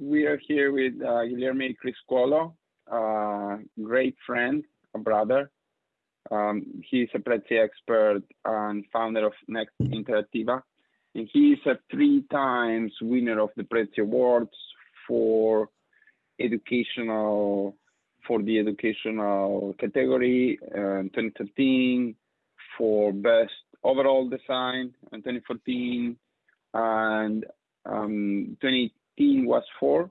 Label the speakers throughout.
Speaker 1: we are here with uh, Guilherme Criscuolo, uh, great friend, a brother. Um, he's a Prezi expert and founder of Next Interactiva. And he's a three times winner of the Prezi Awards for educational, for the educational category uh, 2013, for best overall design in 2014, and um, 2018 was for?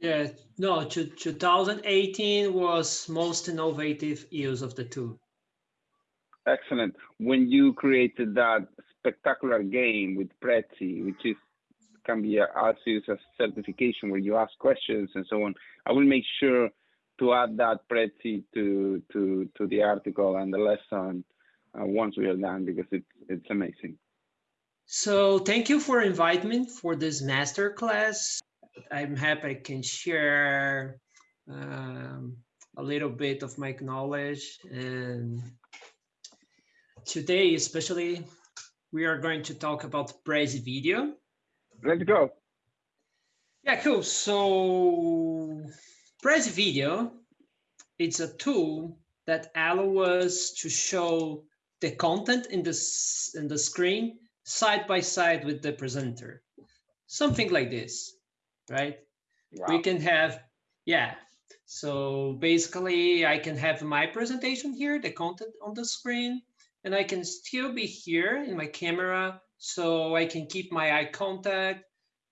Speaker 2: Yeah, no, 2018 was most innovative years of the two.
Speaker 1: Excellent. When you created that spectacular game with Prezi, which is can be as used as certification where you ask questions and so on, I will make sure to add that Prezi to to to the article and the lesson uh, once we are done because it's it's amazing.
Speaker 2: So thank you for inviting me for this master class. I'm happy I can share um, a little bit of my knowledge and today especially we are going to talk about Prezi video.
Speaker 1: Let's go.
Speaker 2: Yeah, cool. So Prezi video, it's a tool that allows us to show the content in the, in the screen side by side with the presenter. Something like this, right? Wow. We can have, yeah. So basically I can have my presentation here, the content on the screen, and I can still be here in my camera so I can keep my eye contact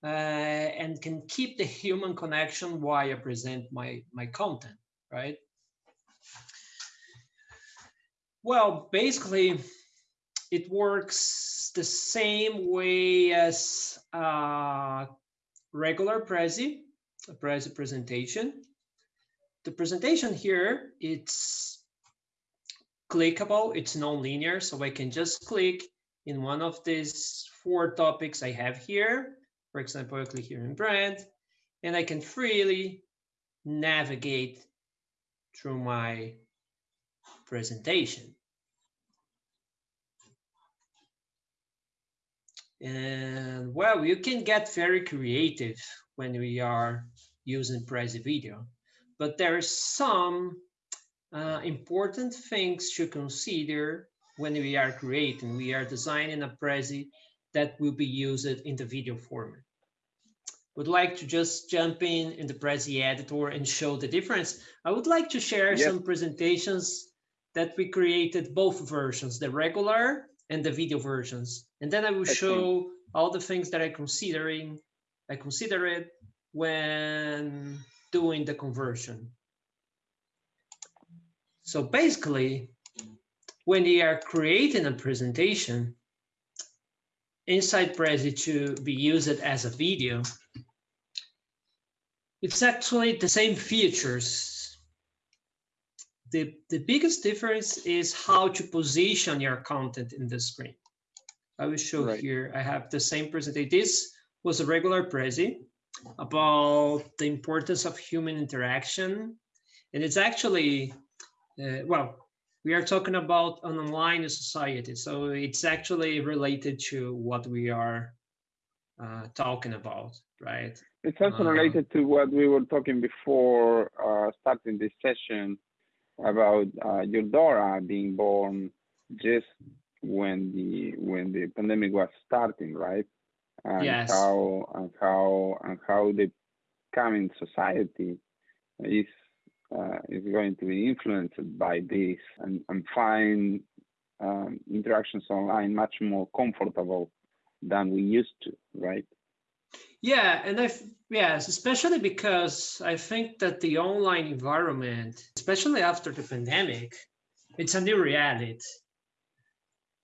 Speaker 2: uh, and can keep the human connection while I present my, my content, right? Well, basically, it works the same way as a regular Prezi, a Prezi presentation. The presentation here, it's clickable, it's non-linear, so I can just click in one of these four topics I have here. For example, I click here in brand, and I can freely navigate through my presentation. And well, you can get very creative when we are using Prezi video, but there are some uh, important things to consider when we are creating. We are designing a Prezi that will be used in the video format. Would like to just jump in in the Prezi editor and show the difference. I would like to share yep. some presentations that we created both versions, the regular and the video versions. And then I will show all the things that I considering, I consider it when doing the conversion. So basically, when you are creating a presentation inside Prezi to be used as a video, it's actually the same features the, the biggest difference is how to position your content in the screen. I will show right. here, I have the same presentation. This was a regular Prezi about the importance of human interaction. And it's actually, uh, well, we are talking about an online society. So it's actually related to what we are uh, talking about, right?
Speaker 1: It's also uh, related to what we were talking before uh, starting this session about uh, your daughter being born just when the when the pandemic was starting, right? And
Speaker 2: yes.
Speaker 1: how and how and how the coming society is uh, is going to be influenced by this and, and find um, interactions online much more comfortable than we used to, right?
Speaker 2: Yeah, and I yes, especially because I think that the online environment, especially after the pandemic, it's a new reality.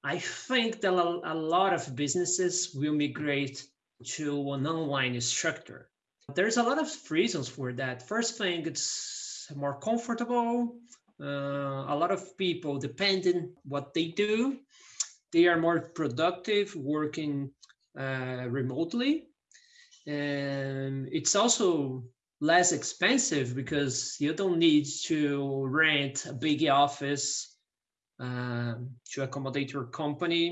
Speaker 2: I think that a lot of businesses will migrate to an online structure. There's a lot of reasons for that. First thing, it's more comfortable. Uh, a lot of people, depending what they do, they are more productive working uh, remotely and it's also less expensive because you don't need to rent a big office uh, to accommodate your company.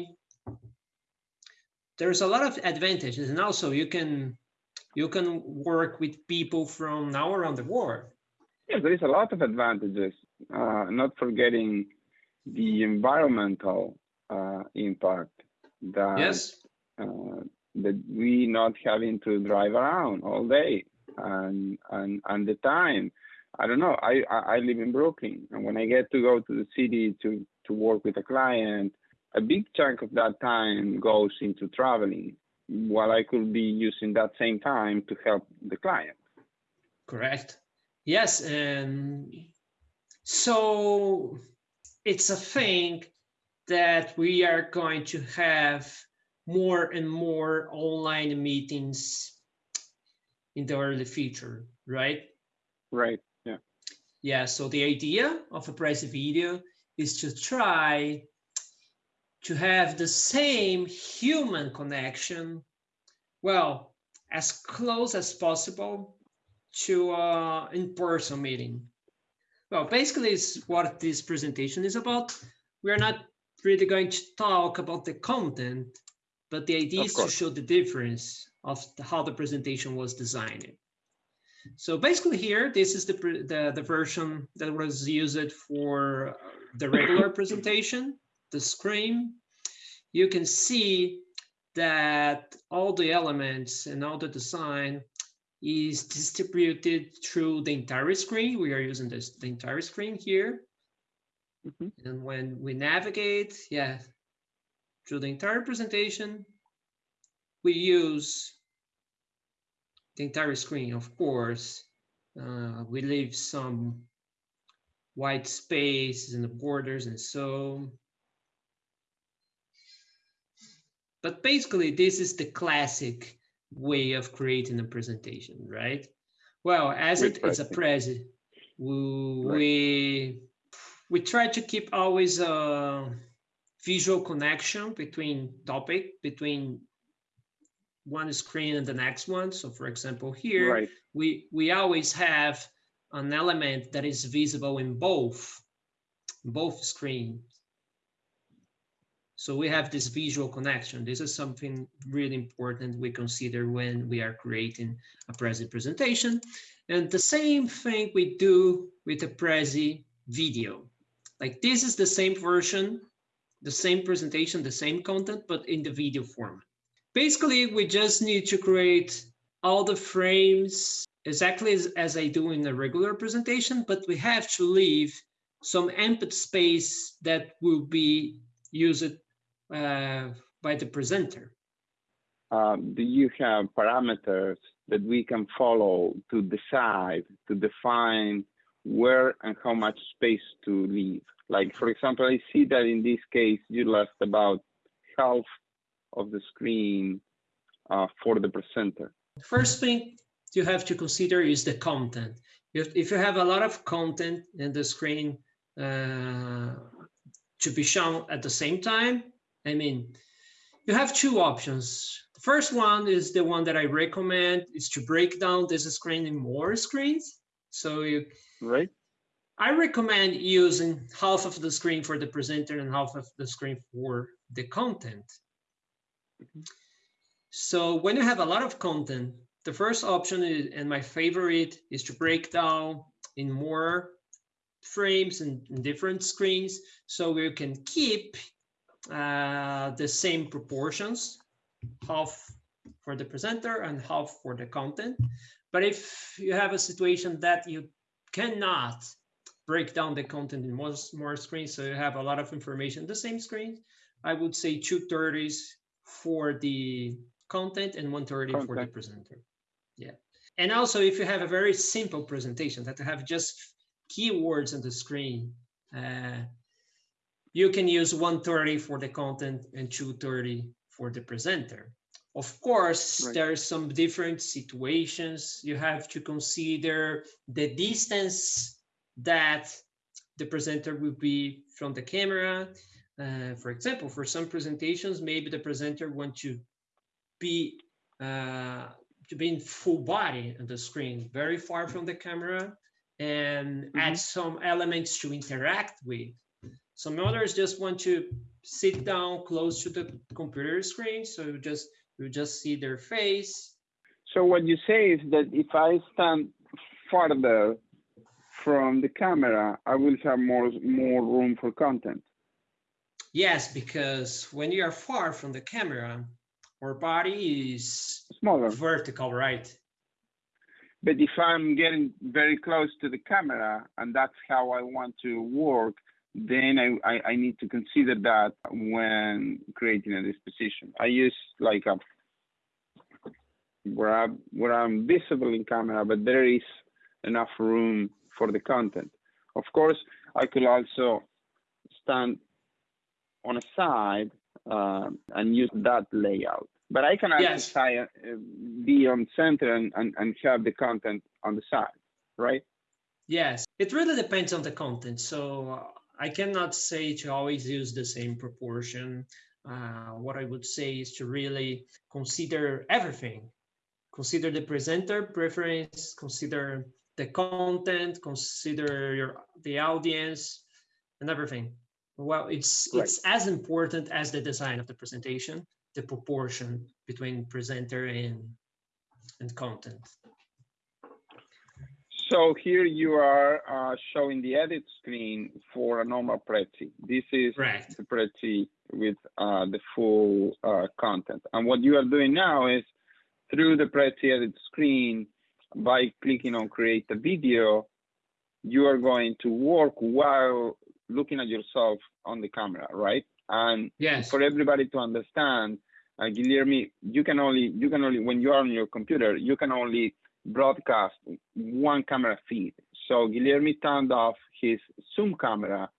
Speaker 2: There's a lot of advantages and also you can You can work with people from now around the world.
Speaker 1: Yeah, there is a lot of advantages. Uh, not forgetting the environmental uh, impact that
Speaker 2: Yes.
Speaker 1: That we not having to drive around all day and and and the time. I don't know. I, I I live in Brooklyn, and when I get to go to the city to to work with a client, a big chunk of that time goes into traveling, while I could be using that same time to help the client.
Speaker 2: Correct. Yes, and so it's a thing that we are going to have more and more online meetings in the early future, right?
Speaker 1: Right. Yeah.
Speaker 2: Yeah, so the idea of a Prezi video is to try to have the same human connection, well, as close as possible to uh, in-person meeting. Well, basically, it's what this presentation is about. We're not really going to talk about the content, but the idea
Speaker 1: Of
Speaker 2: is to show the difference of the- how the presentation was designed. So basically here, this is the, the, the version that was used for the regular presentation, the screen. You can see that all the elements and all the design is distributed through the entire screen. We are using this, the entire screen here.
Speaker 1: Mhm.
Speaker 2: And when we navigate, yeah, through the entire presentation, we use the entire screen, of course. Uh, we leave some white spaces in the borders and so. But basically, this is the classic way of creating a presentation, right? Well, as it is a.
Speaker 1: Prezi,
Speaker 2: we, we we try to keep always a visual connection between topic between one screen and the next one. So, for example, here
Speaker 1: Right.
Speaker 2: we we always have an element that is visible in both both screens. So we have this visual connection. This is something really important we consider when we are creating a Prezi presentation. And the same thing we do with the Prezi video. Like this is the same version, the same presentation, the same content, but in the video form. Basically, we just need to create all the frames exactly as, as I do in a regular presentation, but we have to leave some empty space that will be used uh, by the presenter.
Speaker 1: Um, do you have parameters that we can follow to decide, to define where and how much space to leave? Like, for example, I see that in this case, you left about half of the screen uh, for the presenter.
Speaker 2: First thing you have to consider is the content. If, if you have a lot of content in the screen uh, to be shown at the same time, I mean, you have two options. The first one is the one that I recommend is to break down this screen in more screens. So you,
Speaker 1: Right?
Speaker 2: I recommend using half of the screen for the presenter and half of the screen for the content. So when you have a lot of content, the first option is, and my favorite is to break down in more frames and different screens so we can keep uh, the same proportions, half for the presenter and half for the content. But if you have a situation that you cannot break down the content in more, more screens, so you have a lot of information the same screen, I would say two thirties for the content and 130 for the presenter. Yeah. And also if you have a very simple presentation that have just keywords on the screen, uh, you can use 130 for the content and 230 for the presenter. Of course,
Speaker 1: Right.
Speaker 2: there are some different situations. You have to consider the distance that the presenter will be from the camera. Uh, for example, for some presentations, maybe the presenter want to be uh, to be in full body on the screen, very far from the camera, and add some elements to interact with. Some others just want to sit down close to the computer screen, so you just you just see their face.
Speaker 1: So what you say is that if I stand farther from the camera, I will have more more room for content.
Speaker 2: Yes, because when you are far from the camera, our body is
Speaker 1: Smaller.
Speaker 2: vertical, right?
Speaker 1: But if I'm getting very close to the camera and that's how I want to work, then I, I, I need to consider that when creating a disposition. I use like a where I where I'm visible in camera, but there is enough room for the content. Of course, I could also stand on a side uh, and use that layout. But I can also
Speaker 2: Yes.
Speaker 1: try, uh, be on center and, and, and have the content on the side, right?
Speaker 2: Yes, it really depends on the content. So uh, I cannot say to always use the same proportion. Uh, what I would say is to really consider everything. Consider the presenter preference, consider the content, consider your the audience, and everything. Well, it's
Speaker 1: Right.
Speaker 2: it's as important as the design of the presentation, the proportion between presenter and and content.
Speaker 1: So here you are uh, showing the edit screen for a normal Prezi. This is
Speaker 2: Correct.
Speaker 1: the Prezi with uh, the full uh, content. And what you are doing now is through the Prezi edit screen, by clicking on create a video, you are going to work while looking at yourself on the camera, right? And
Speaker 2: Yes.
Speaker 1: for everybody to understand, uh, Guilherme, you can only you can only when you are on your computer, you can only broadcast one camera feed. So Guilherme turned off his Zoom camera,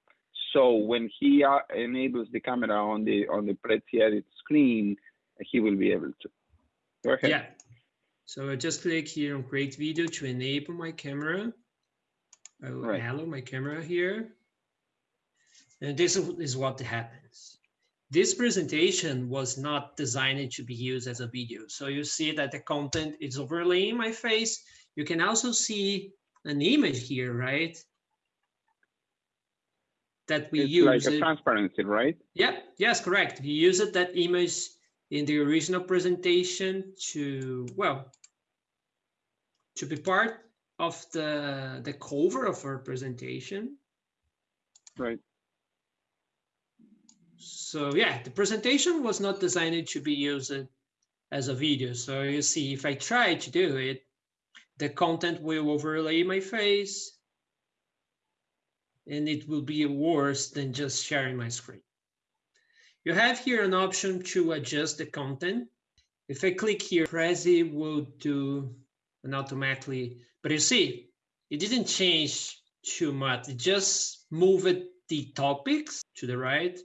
Speaker 1: so when he uh, enables the camera on the on the Prezi edit screen, he will be able to. Go ahead.
Speaker 2: Yeah. So I just click here on create video to enable my camera. I will
Speaker 1: Right.
Speaker 2: allow my camera here. And this is is what happens. This presentation was not designed to be used as a video. So you see that the content is overlaying my face. You can also see an image here, right? That we
Speaker 1: It's
Speaker 2: use.
Speaker 1: like a
Speaker 2: it-
Speaker 1: transparency, right?
Speaker 2: yeah, yes, correct. We used that image in the original presentation to, well, to be part of the, the cover of our presentation.
Speaker 1: Right.
Speaker 2: So yeah, the presentation was not designed to be used as a video. So you see, if I try to do it, the content will overlay my face and it will be worse than just sharing my screen. You have here an option to adjust the content. If I click here, Prezi will do an automatically, but you see, it didn't change too much. It just moved the topics to the right.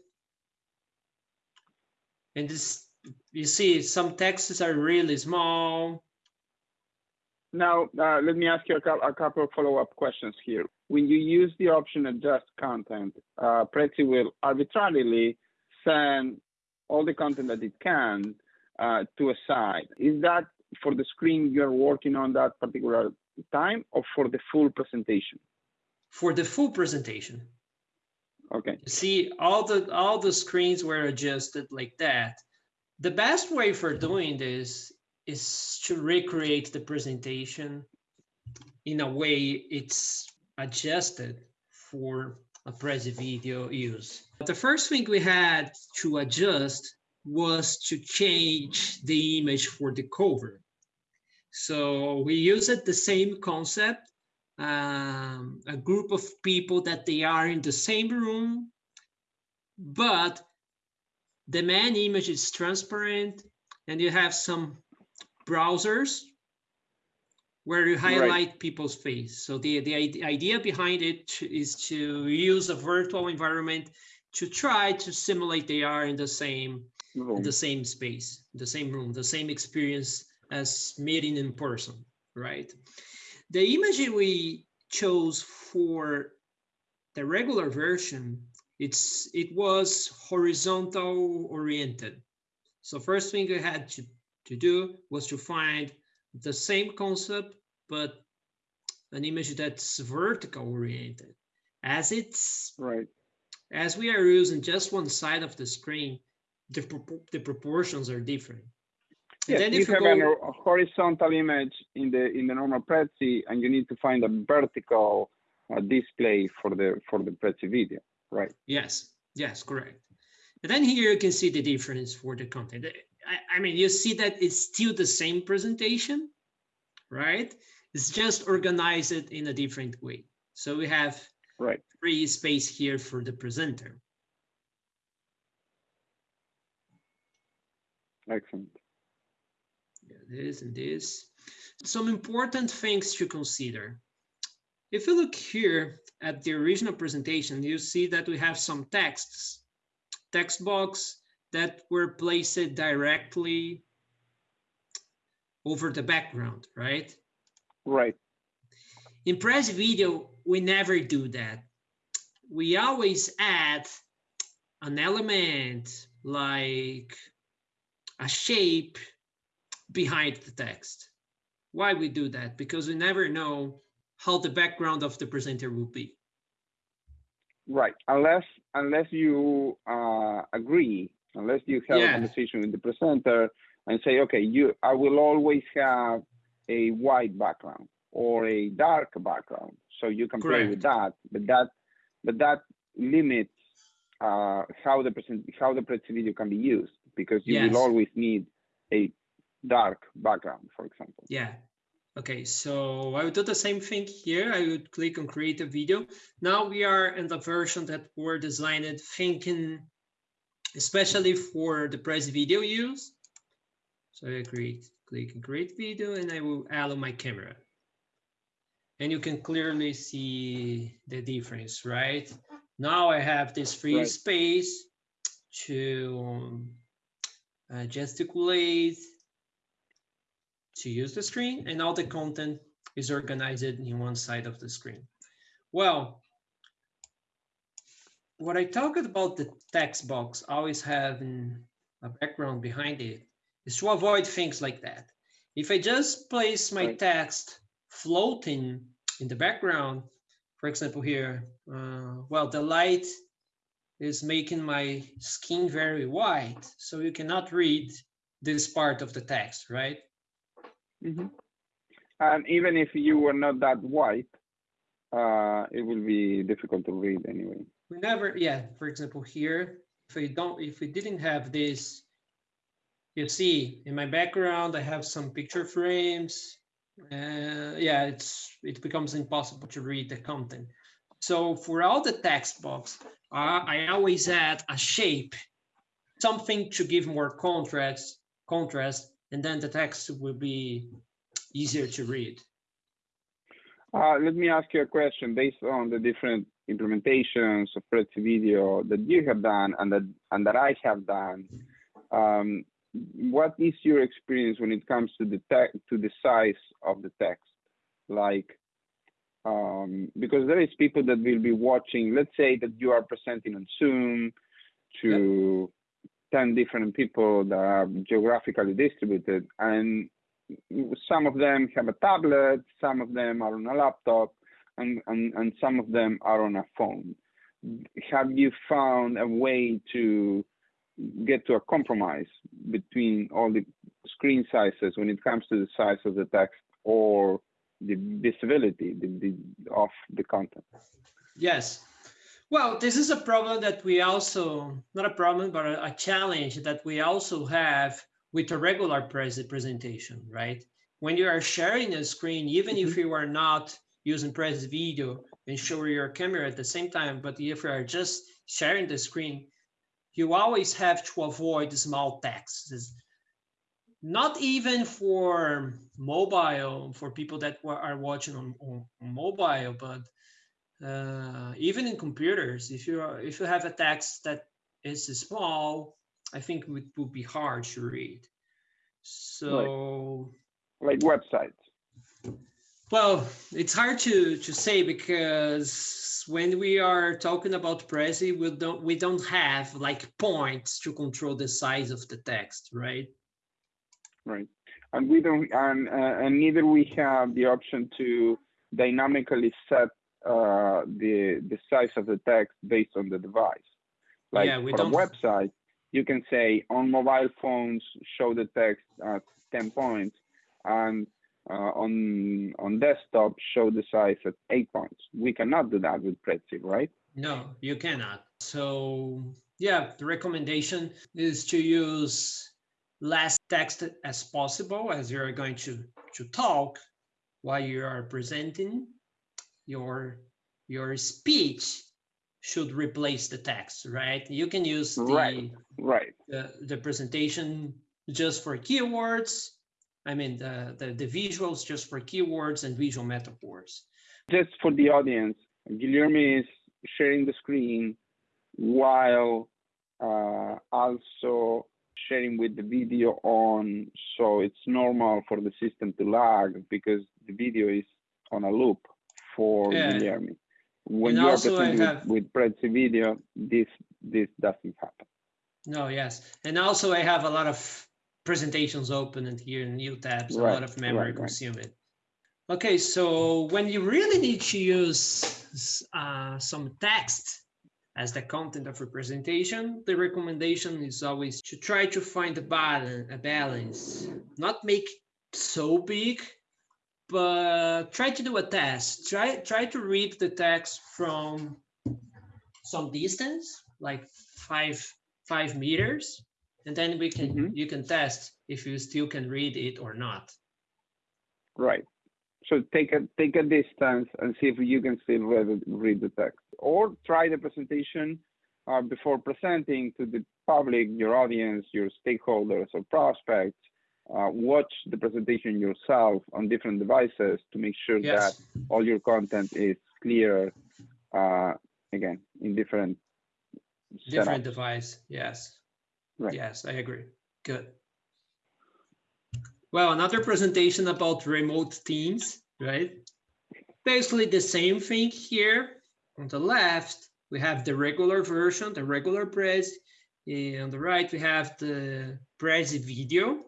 Speaker 2: And this, you see, some texts are really small.
Speaker 1: Now, uh, let me ask you a, a couple of follow-up questions here. When you use the option adjust content, uh, Prezi will arbitrarily send all the content that it can uh, to a side. Is that for the screen you're working on that particular time or for the full presentation?
Speaker 2: For the full presentation,
Speaker 1: Okay,
Speaker 2: you see all the all the screens were adjusted like that. The best way for doing this is to recreate the presentation in a way it's adjusted for a Prezi video use. But The first thing we had to adjust was to change the image for the cover. So we used the same concept, um, a group of people that they are in the same room, but the main image is transparent and you have some browsers where you
Speaker 1: Right.
Speaker 2: highlight people's face. So the, the idea behind it is to- use a virtual environment to try to simulate they are in the same in the same space, the same room, the same experience as meeting in person, right? The image we chose for the regular version, it's it was horizontal oriented. So first thing we had to, to do was to find the same concept, but an image that's vertical oriented. As it's
Speaker 1: right.
Speaker 2: as we are using just one side of the screen, the, the proportions are different.
Speaker 1: Yes,
Speaker 2: then
Speaker 1: you
Speaker 2: if you
Speaker 1: have
Speaker 2: go,
Speaker 1: a horizontal image in the in the normal Prezi, and you need to find a vertical uh, display for the for the Prezi video, right?
Speaker 2: yes, yes, correct. And then here you can see the difference for the content. I, I mean, you see that it's still the same presentation, right? It's just organized in a different way. So we have
Speaker 1: Right.
Speaker 2: free space here for the presenter.
Speaker 1: Excellent.
Speaker 2: This and this. Some important things to consider. If you look here at the original presentation, you see that we have some texts, text box that were placed directly over the background, right?
Speaker 1: Right.
Speaker 2: In Prezi video, we never do that. We always add an element like a shape behind the text. Why we do that? Because we never know how the background of the presenter will be.
Speaker 1: Right. Unless unless you uh, agree, unless you have
Speaker 2: Yeah.
Speaker 1: a conversation with the presenter and say, okay, you I will always have a white background or a dark background, so you can play with that. But that but that limits uh, how the present how the Prezi video can be used because you
Speaker 2: Yes.
Speaker 1: will always need a dark background, for example.
Speaker 2: Yeah. Okay, so I would do the same thing here. I would click on create a video. Now we are in the version that were designed thinking especially for the Prezi video use. So I create, click on create video and I will allow my camera. And you can clearly see the difference, right? Now I have this free
Speaker 1: Right.
Speaker 2: space to um, uh, gesticulate, to use the screen and all the content is organized in one side of the screen. Well, what I talked about the text box always having a background behind it is to avoid things like that. If I just place my
Speaker 1: Right.
Speaker 2: text floating in the background, for example here, uh, well, the light is making my skin very white, so you cannot read this part of the text, right?
Speaker 1: Mhm. And even if you were not that white, uh, it will be difficult to read anyway.
Speaker 2: we never yeah for example here if we don't if we didn't have this you see in my background i have some picture frames uh, yeah it's it becomes impossible to read the content so for all the text box uh, i always add a shape something to give more contrast contrast and then the text will be easier to read
Speaker 1: Uh, let me ask you a question based on the different implementations of Prezi video that you have done and that and that I have done. Um, what is your experience when it comes to the te- to the size of the text? Like, um, because there is people that will be watching. Let's say that you are presenting on Zoom to ten different people that are geographically distributed, and some of them have a tablet, some of them are on a laptop, and, and, and some of them are on a phone. Have you found a way to get to a compromise between all the screen sizes when it comes to the size of the text or the visibility the, the, of the content?
Speaker 2: Yes. Well, this is a problem that we also, not a problem, but a, a challenge that we also have with a regular pres presentation, right? When you are sharing a screen, even if mm-hmm. you are not using Prezi video and show your camera at the same time, but if you are just sharing the screen, you always have to avoid small text. Not even for mobile, for people that are watching on, on mobile, but uh, even in computers, if you are, if you have a text that is small, I think it would be hard to read. So,
Speaker 1: Like websites.
Speaker 2: well, it's hard to to say because when we are talking about Prezi, we don't we don't have like points to control the size of the text, right?
Speaker 1: Right. And we don't, and, uh, and neither we have the option to dynamically set uh, the the size of the text based on the device. Like
Speaker 2: Yeah,
Speaker 1: for
Speaker 2: don't-
Speaker 1: a website, you can say on mobile phones, show the text at 10 points, and uh, on on desktop, show the size at eight points. We cannot do that with Prezi, right?
Speaker 2: No, you cannot. So yeah, the recommendation is to use less text as possible as you're going to, to talk while you are presenting. Your, your speech should replace the text, right? You can use the,
Speaker 1: Right. Right.
Speaker 2: the, the presentation just for keywords. I mean, the, the, the visuals just for keywords and visual metaphors.
Speaker 1: Just for the audience, Guilherme is sharing the screen while uh, also sharing with the video on. So it's normal for the system to lag because the video is on a loop for
Speaker 2: Yeah.
Speaker 1: Guilherme. When
Speaker 2: And
Speaker 1: you are presenting
Speaker 2: have-
Speaker 1: with, with Prezi video, this this doesn't happen.
Speaker 2: No, yes. And also I have a lot of presentations open and here in new tabs, a lot of memory
Speaker 1: right, right.
Speaker 2: consuming. Okay, so when you really need to use uh, some text as the content of a presentation, the recommendation is always to try to find a balance, a balance, not make so big, but try to do a test. Try try to read the text from some distance, like five five meters, and then we can
Speaker 1: Mhm.
Speaker 2: you can test if you still can read it or not.
Speaker 1: Right. So take a take a distance and see if you can still read, read the text, or try the presentation uh, before presenting to the public, your audience, your stakeholders or prospects. Uh, watch the presentation yourself on different devices to make sure
Speaker 2: Yes.
Speaker 1: that all your content is clear. Uh, again, in different
Speaker 2: different
Speaker 1: setups.
Speaker 2: device yes
Speaker 1: Right.
Speaker 2: yes i agree good well another presentation about remote teams right basically the same thing here on the left we have the regular version the regular Prezi and on the right we have the Prezi video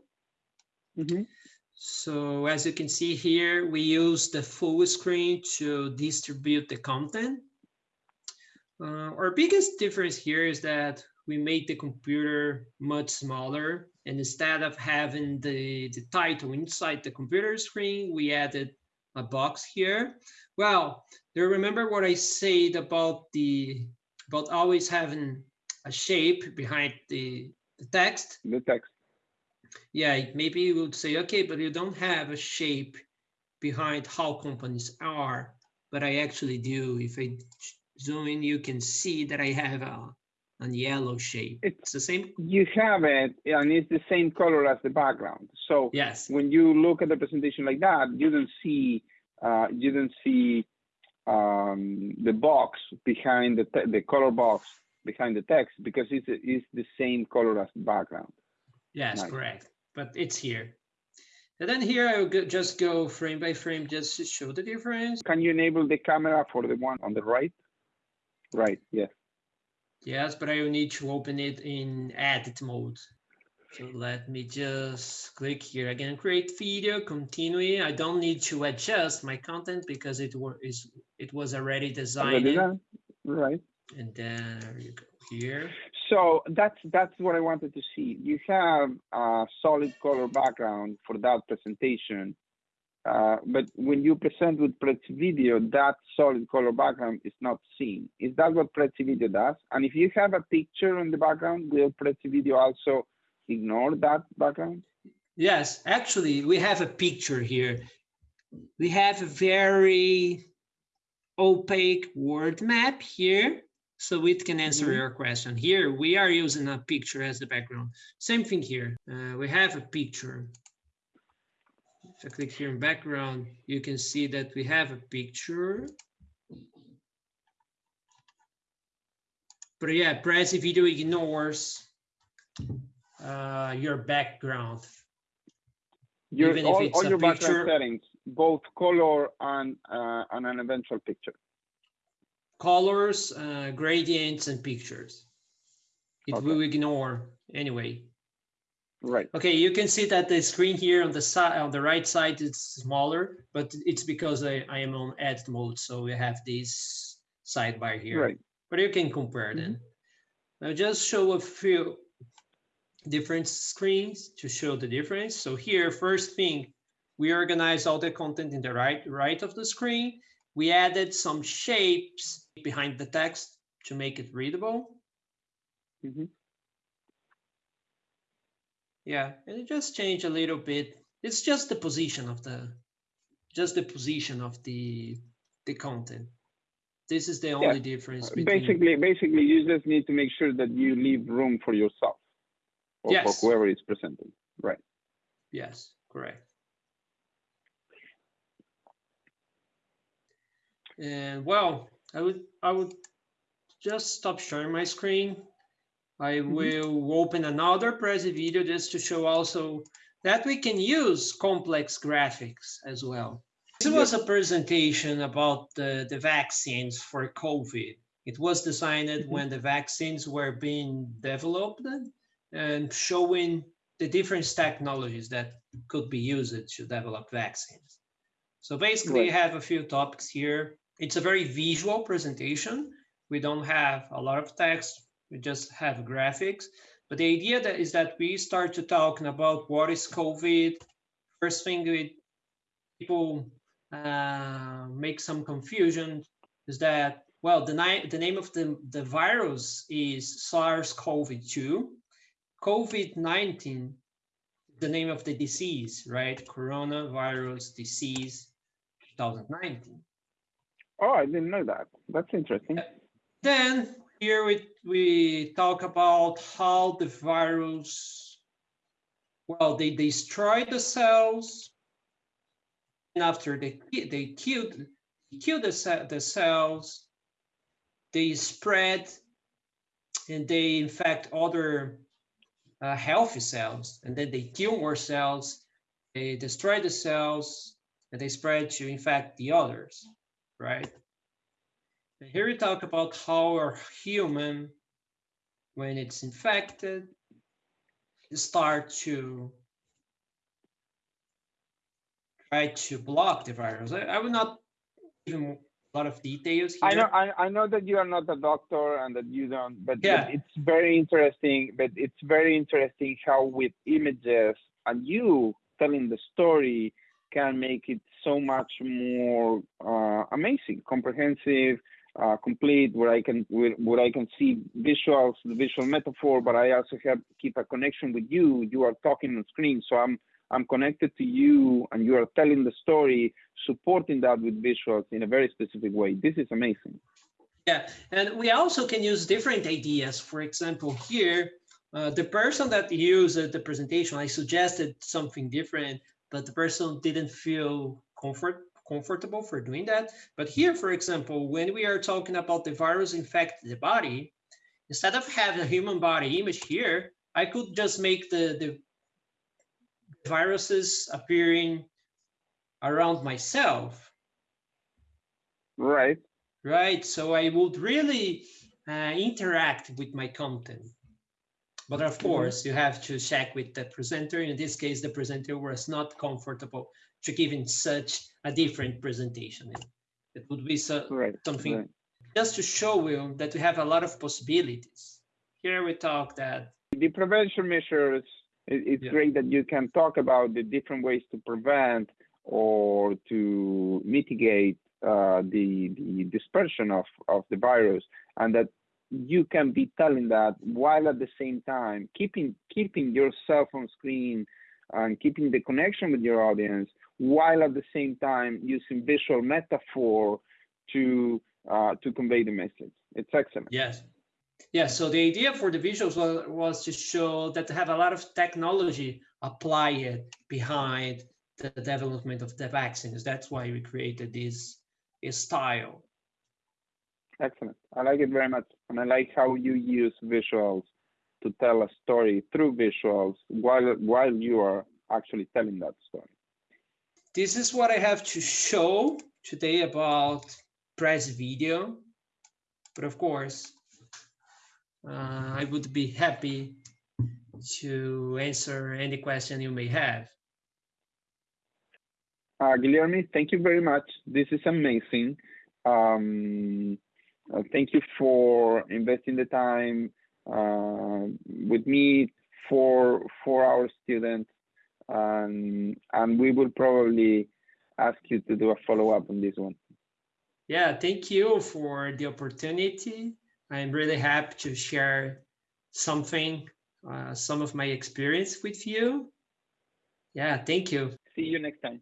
Speaker 1: Mhm.
Speaker 2: so as you can see here we use the full screen to distribute the content uh, our biggest difference here is that we made the computer much smaller and instead of having the, the title inside the computer screen, we added a box here. Well, do you remember what I said about the about always having a shape behind the, the text?
Speaker 1: The text.
Speaker 2: Yeah, maybe you would say, okay, but you don't have a shape behind how companies are, but I actually do. If I zoom in, you can see that I have a, a yellow shape.
Speaker 1: It's-
Speaker 2: It's the same.
Speaker 1: You have it, and it's the same color as the background. So
Speaker 2: Yes,
Speaker 1: when you look at the presentation like that, you don't see uh, you don't see um, the box behind the the color box behind the text because it's it's the same color as the background.
Speaker 2: Yes,
Speaker 1: Nice.
Speaker 2: correct. But it's here. And then here I will go, just go frame by frame just to show the difference.
Speaker 1: Can you enable the camera for the one on the right? Right. Yes.
Speaker 2: Yes, but I will need to open it in edit mode. So let me just click here again, create video, continue. I don't need to adjust my content because it was it was already designed.
Speaker 1: Already? Right.
Speaker 2: And then there you go here.
Speaker 1: So that's that's what I wanted to see. You have a solid color background for that presentation, uh, but when you present with Prezi Video, that solid color background is not seen. Is that what Prezi Video does? And if you have a picture in the background, will Prezi Video also ignore that background?
Speaker 2: Yes, actually, we have a picture here. We have a very opaque word map here, so it can answer
Speaker 1: Mhm.
Speaker 2: your question. Here, we are using a picture as the background. Same thing here. Uh, we have a picture. If I click here in background, you can see that we have a picture. But yeah, Prezi video ignores uh, your background.
Speaker 1: Your,
Speaker 2: Even if
Speaker 1: all,
Speaker 2: it's
Speaker 1: all
Speaker 2: a
Speaker 1: your background
Speaker 2: picture-
Speaker 1: settings, both color and uh, and an eventual picture.
Speaker 2: Colors, uh, gradients, and pictures. It
Speaker 1: Okay.
Speaker 2: will ignore anyway.
Speaker 1: Right.
Speaker 2: Okay, you can see that the screen here on the side, on the right side, is smaller, but it's because I, I am on edit mode, so we have this sidebar here.
Speaker 1: Right.
Speaker 2: But you can compare them. I'll just show a few different screens to show the difference. So here, first thing, we organize all the content in the right, right of the screen. We added some shapes behind the text to make it readable.
Speaker 1: Mm -hmm.
Speaker 2: Yeah, and it just changed a little bit. It's just the position of the, just the position of the, the content. This is the only yeah. difference.
Speaker 1: Between... Basically, basically, you just need to make sure that you leave room for yourself or yes. for whoever is presenting. Right.
Speaker 2: Yes, correct. And well, I would I would just stop sharing my screen. I mm -hmm. will open another Prezi video just to show also that we can use complex graphics as well. This was a presentation about the, the vaccines for COVID. It was designed mm -hmm. when the vaccines were being developed and showing the different technologies that could be used to develop vaccines. So basically, right. you have a few topics here. It's a very visual presentation. We don't have a lot of text. We just have graphics. But the idea that is that we start to talking about what is COVID. First thing with people uh, make some confusion is that, well, the, the name of the, the virus is SARS-CoV-2. COVID-19, the name of the disease, right? Coronavirus disease 2019.
Speaker 1: Oh, I didn't know that. That's interesting.
Speaker 2: Then here we, we talk about how the virus, well, they destroy the cells. And after they, they killed, kill the, the cells, they spread and they infect other uh, healthy cells, and then they kill more cells, they destroy the cells, and they spread to infect the others, right? And here we talk about how a human, when it's infected, start to try to block the virus. I, I will not even a lot of details here.
Speaker 1: I know, I, I know that you are not a doctor and that you don't, but, yeah. but it's very interesting. But it's very interesting how with images and you telling the story can make it so much more uh, amazing, comprehensive, uh, complete, where I can where, where I can see visuals, the visual metaphor, but I also have keep a connection with you. You are talking on screen, so I'm I'm connected to you and you are telling the story, supporting that with visuals in a very specific way. This is amazing.
Speaker 2: Yeah, and we also can use different ideas. For example, here, uh, the person that used the presentation, I suggested something different, but the person didn't feel comfort comfortable for doing that. But here, for example, when we are talking about the virus infect the body, instead of having a human body image here, I could just make the, the viruses appearing around myself.
Speaker 1: Right.
Speaker 2: Right. So I would really uh, interact with my content. But of mm-hmm. course, you have to check with the presenter. In this case, the presenter was not comfortable to giving such a different presentation. It would be so, right. something right. just to show you that we have a lot of possibilities. Here we talk that
Speaker 1: the prevention measures it's yeah. great that you can talk about the different ways to prevent or to mitigate uh, the, the dispersion of, of the virus and that you can be telling that while at the same time keeping keeping yourself on screen and keeping the connection with your audience while at the same time using visual metaphor to uh, to convey the message it's excellent
Speaker 2: yes yeah, so the idea for the visuals was, was to show that they have a lot of technology applied behind the development of the vaccines. That's why we created this, this style.
Speaker 1: Excellent. I like it very much. And I like how you use visuals to tell a story through visuals while, while you are actually telling that story.
Speaker 2: This is what I have to show today about Prezi video. But of course, uh, I would be happy to answer any question you may have.
Speaker 1: Uh, Guilherme, thank you very much. This is amazing. Um, uh, thank you for investing the time uh, with me for for our students, and and we will probably ask you to do a follow up on this one.
Speaker 2: Yeah, thank you for the opportunity. I'm really happy to share something, uh, some of my experience with you. Yeah, thank you.
Speaker 1: See you next time.